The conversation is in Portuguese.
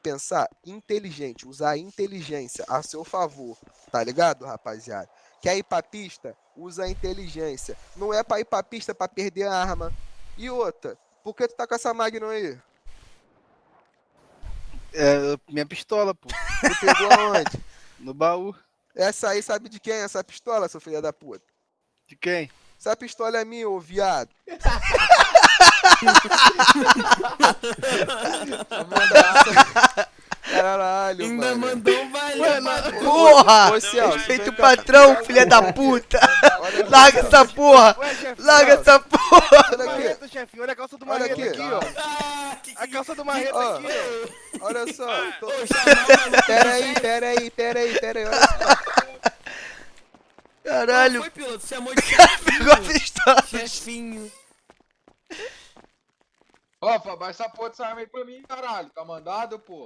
pensar inteligente, usar a inteligência a seu favor, tá ligado, rapaziada? Quer ir pra pista? Usa a inteligência. Não é pra ir pra pista pra perder a arma. E outra, por que tu tá com essa Magnum aí? É, minha pistola, pô. Tu pegou aonde? No baú. Essa aí sabe de quem é essa pistola, seu filho da puta? De quem? Essa pistola é minha, ô viado. Caralho, Ainda mano. mandou um valeu. Porra! Ô, Celso, Respeita vem o cá. patrão, filha da puta! Olha Larga essa porra! Ué, chefe. Larga essa porra! Olha aqui, Marreta, chefe. Olha a calça do Olha Marreta aqui. aqui, ó. Ah, que A calça do Marreta Ó. aqui, ó. olha só. tô- Ô, chamar Pera aí, pera aí, pera aí, pera aí. Olha só. Caralho! Foi, piloto, chamou de chefinho. Pegou a pistola! chefinho. Ó, Fábio, essa porra dessa arma aí pra mim, caralho. Tá mandado, pô.